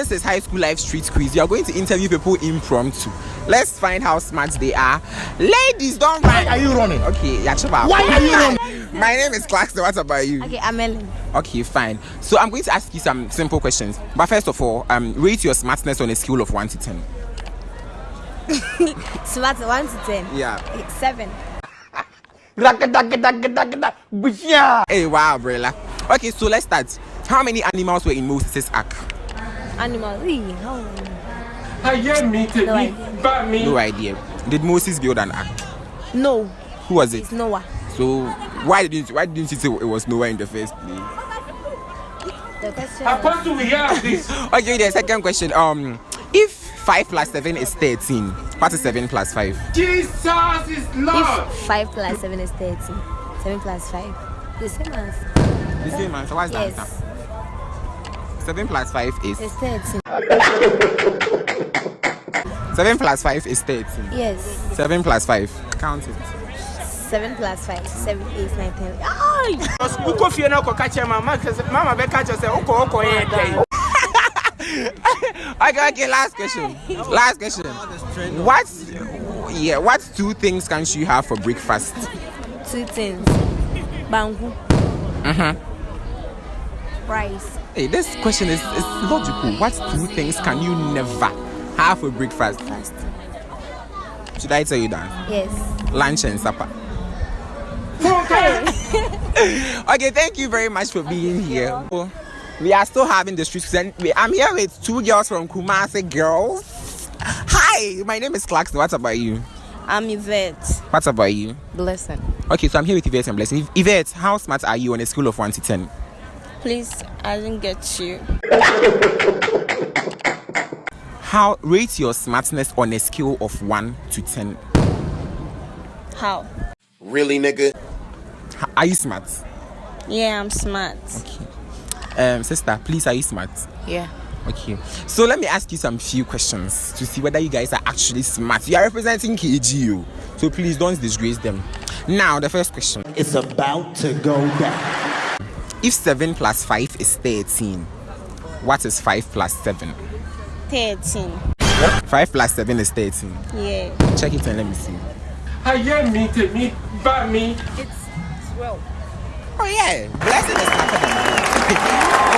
This is high school life street quiz. You are going to interview people impromptu. Let's find how smart they are. Ladies, don't run. Why are you running? Okay, yeah, Chaba. Why are you running? My name is Clarkson. What about you? Okay, I'm Ellen. Okay, fine. So I'm going to ask you some simple questions. But first of all, um, rate your smartness on a scale of one to ten. Smart 1 to 10. Yeah. Okay, 7. Hey, wow, Brella. Okay, so let's start. How many animals were in Moses' ark? Animal. Ee, how? ayé mi No tèmi idea. bá mi. No idea. Did Moses build an ark? No, Who was it? it's Noah. So why didn't why didn't you say it was Noah in the first place? The question Apostle we have this. Okay, the second question. Um, if five plus seven is thirteen, what is seven plus five? Jesus is Lord. If 5 plus 7 is 13, 7 plus 5, the same as. The same answer. What's the Yes, answer? Seven plus five is it's 13. seven plus five is thirteen. Yes, Seven plus five. Count it. 7 plus 5, 7, 8, 9, 10. Ay! Wokɔ fie na ɔkɔka kyerɛ mama sɛ mama bɛka kyerɛ sɛ wokɔ wokɔ yɛ dɛn. Okay, okay, last question. Last question. What yeah, what two things can you have for breakfast? Two things. Banku. Uh-huh. Rice. Hey, this question is, is logical. What two things can you never have for breakfast? Fast. Should I tell you that? Yes. Lunch and supper. okay, thank you very much for being here. We are still having the street and I'm here with two girls from Kumasi Girls. Hi, my name is Clarkson. What about you? I'm Yvette. What about you? Blessing. Okay, so I'm here with Yvette and Blessing. Yvette, how smart are you on a scale of 1 to 10? Please, I didn't get you. How rate your smartness on a scale of 1 to 10? How? Really, nigga? Are you smart? Yeah, I'm smart. Um, sister, please, are you smart? Yeah. Okay, so let me ask you some few questions to see whether you guys are actually smart. You are representing KGU, so please don't disgrace them. Now, the first question It's about to go down. If 7 plus 5 is 13, what is 5 plus 7? 13. 5 plus 7 is 13. Yeah. Check it and let me see. ayé mi tèmi bá mi. It's 12. Oh, yeah, blessing is smarter than you.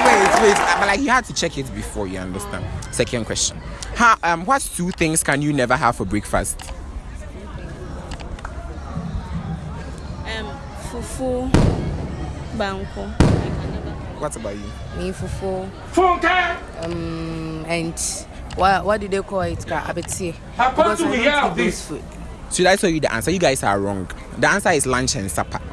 wait, wait, uh, but like you had to check it before you understand. Second question How, um, What two things can you never have for breakfast? Um, fufu, banku. What about you? Me fufu Funke. um, and what what do they call it? Abeti. Apostle we have those this. food. Should I tell you the answer? You guys are wrong. The answer is lunch and supper.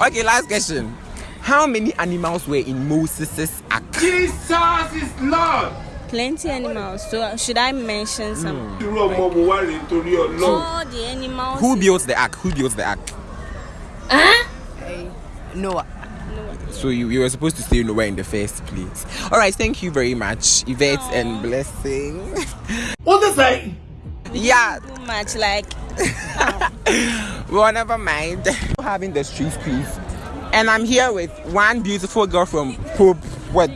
Okay, last question. How many animals were in Moses' ark? Jesus is Lord. Plenty animals. So should I mention some? Nítorí Ọlọ́run? All the animals. Who built the ark? Who built the ark? Hey, Noah. So you, you were supposed to say nowhere in the first place. All right, thank you very much, Yvette and Blessing. What is that? yeah, Too much like. well, never mind. Having the street quiz, and I'm here with one beautiful girl from Pope what?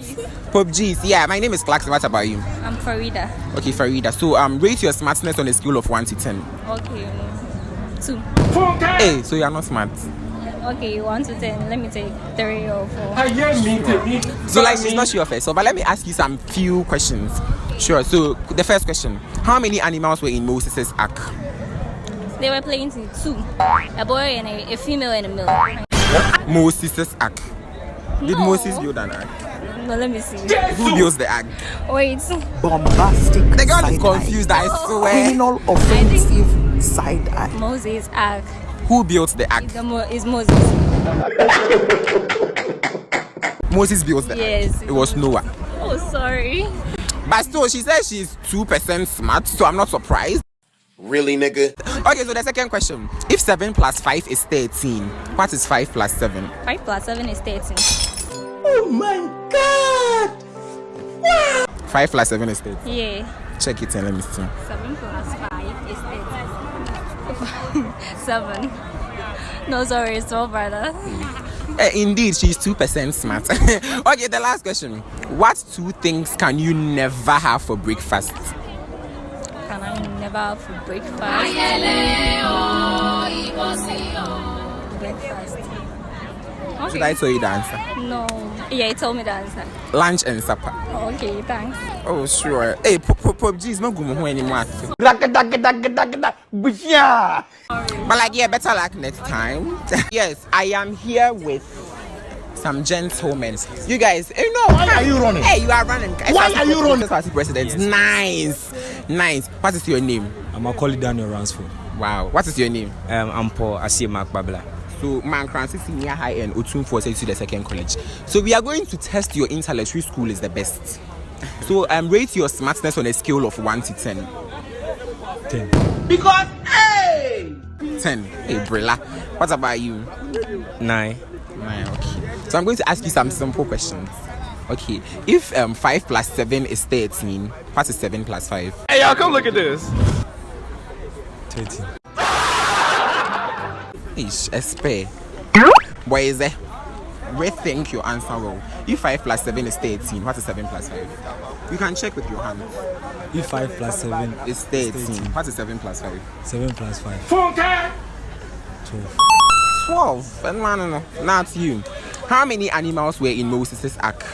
Pope G's. Yeah, my name is Clarkson. What about you? I'm Farida. Okay, Farida. So um, rate your smartness on a scale of one to ten. Okay. Two. Hey, so you are not smart. Okay, one to ten. Let me take three or four. ayé mi tèmi So like she's not sure first. So but let me ask you some few questions. Sure. So the first question: How many animals were in Moses' ark? They were playing two. A boy and a, a female and a male. Moses' ark. Did No. Moses build an ark? No, let me see. Who Jesu. built the ark? Wait. Bombastic. The girl is side confused. I swear. Criminal offensive side eye. Moses ark. Who built the ark? The Mo- is Moses. Moses built the Yes. ark. It was Noah. Oh, sorry. But still, she says she's two percent smart, so I'm not surprised. Really, nigga? Okay, so the second question: If seven plus five is thirteen, what is five plus seven? Five plus seven is thirteen. Oh my god! Five plus seven is thirteen. Yeah. Check it and let me see. Seven plus five is thirteen. seven. No, sorry, it's twelve, brother. Eh, indeed, she's two percent smart. okay, the last question: What two things can you never have for breakfast? Can I never have for breakfast? Breakfast. Should I tell you the answer? No. Yeah, you told me the answer. Lunch and supper. Okay, thanks. Oh, sure. Hey, Pop Pop Pop, geez, no go home anymore. Bushia. But like, yeah, better luck next time. yes, I am here with some gentlemen. You guys, you know, Why are you running? Hey, you are running. Guys. Why are you running? Party president. Nice, nice. What is your name? I'm Macaulay Daniel Ransford. Wow. What is your name? Um, I'm Paul Asiemak Babla. So, Man Francis Senior High and Otum for to the second college. So, we are going to test your intellect. Which school is the best? So, um, rate your smartness on a scale of one to ten. 10. Because, hey! 10. Hey, Brilla. What about you? 9. Nine, okay. So I'm going to ask you some simple questions. Okay. If um 5 plus 7 is 13, what is 7 plus 5? Hey, y'all, come look at this. 13. Ish, a spare. What is it? Rethink your answer well. If 5 plus 7 is 13, what is 7 plus 5? You can check with your hand. If 5 plus 7 is 13. What is 7 plus 5? 7 plus 5. Funke. 12. 12. Eh, no, no, no. Not you. How many animals were in Moses' ark?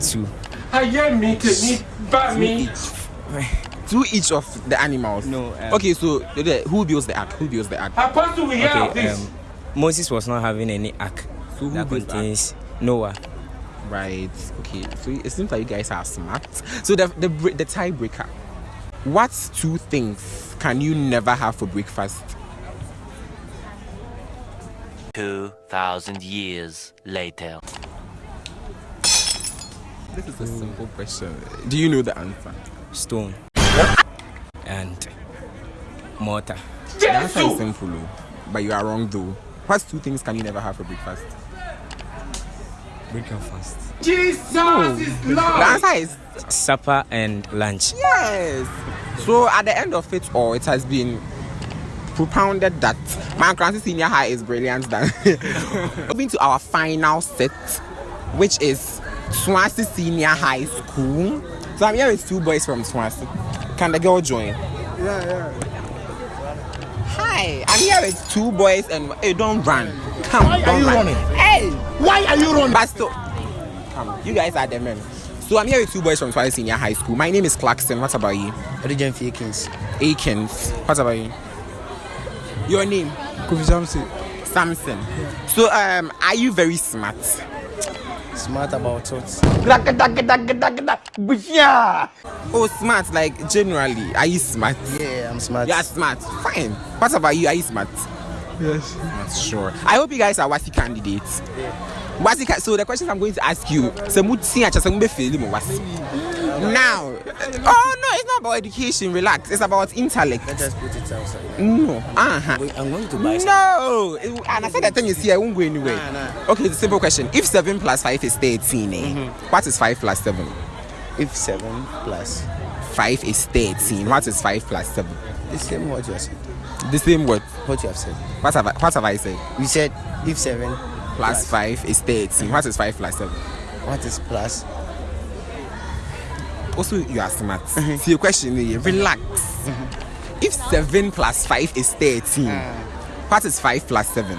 2. I hear me to me, but me. Each. Two each of the animals. No, um, okay, so the- who builds the ark? Who builds the ark? Apostle, we hear Okay, this. um, Moses was not having any ark So who that built ark? contains Noah. Right. Okay. So it seems like you guys are smart. So the the the tiebreaker. What two things can you never have for breakfast? 2,000 years later. This is a simple question. Do you know the answer? Stone. And mortar. The answer is simple, oh. but you are wrong though. What two things can you never have for breakfast? Breakfast. Jesus is The Lord. answer is Supper and lunch. yes. So at the end of it all, it has been propounded that my Francis Senior High is brilliant than moving to our final set, which is Swansea Senior High School. So I'm here with two boys from Swansea. Can the girl join? Yeah, yeah. Hi, I'm here with two boys and hey, don't run. Come, Why are don't you run. running? Hey, Why are you running? but still, come, you guys are the men. So I'm here with two boys from Swansea Senior High School. My name is Clarkson. What about you? Origen Fakins. Akins. What about you? Your name? Kofi Samson. Samson. So um, are you very smart? Smart about what? Bushia. Oh, smart. Like generally, are you smart? Yeah, I'm smart. You are smart. Fine. What about you? Are you smart? Yes. Not sure. I hope you guys are WASSCE candidates. WASSCE ca- so the questions I'm going to ask you, semuti acha semube fail mo WASSCE. Now, oh no, it's not about education. Relax. It's about intellect. Let us put it outside. No. Uh-huh. I'm going to buy. No, It- and I said that thing is here. I won't go anywhere. Nah, nah. Okay, it's a simple question. If seven plus five is thirteen, eh, what is five plus seven? If 7. Five is thirteen. What is five plus seven? The same what you have said. The same word. What you have said. What have I, what have I said? We said if 7 Plus five is thirteen. What is five plus seven? What is plus? Also, you are smart. Uh-huh. See your question here. Relax. Mm-hmm. If seven plus five is thirteen, uh. what is five plus seven?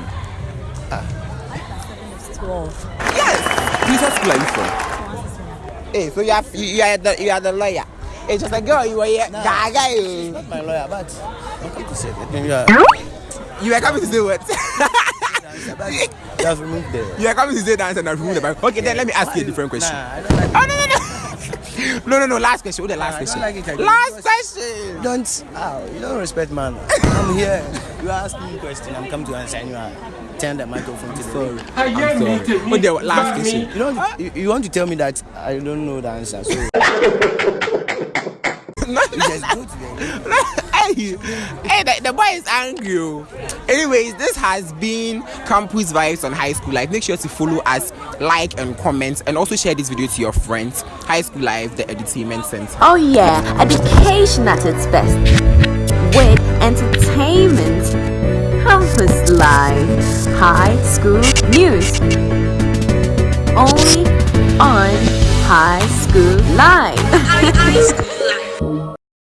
Twelve. Yes. Please, what school are you from? Hey, so you are you, you are the you are the lawyer. Hey, just like girl, you were here. Gaga, you. Eh. Not my lawyer, but I'm going to say it. Maybe you are- You were coming to say what? you have removed the. you are coming to say that and I remove the Bible. Okay, then let me ask you a different question. Nah, I don't like Oh no no no. no no. Last question. What the last question? like it last question. Don't. Oh, you don't respect man. I'm here. You ask me a question. I'm come to answer and you are turn the microphone to the Sorry. I hear me to me, What the last question? You don't. You, you want to tell me that I don't know the answer. So No, no. just go to the. hey, hey the, the boy is angry. oh. Anyways, this has been Campus Vibes on High School Life. Make sure to follow us, like, and comment, and also share this video to your friends. High School Life, the entertainment center. Oh yeah, education at its best. With entertainment. Campus Life, High school news. Only on High School Live.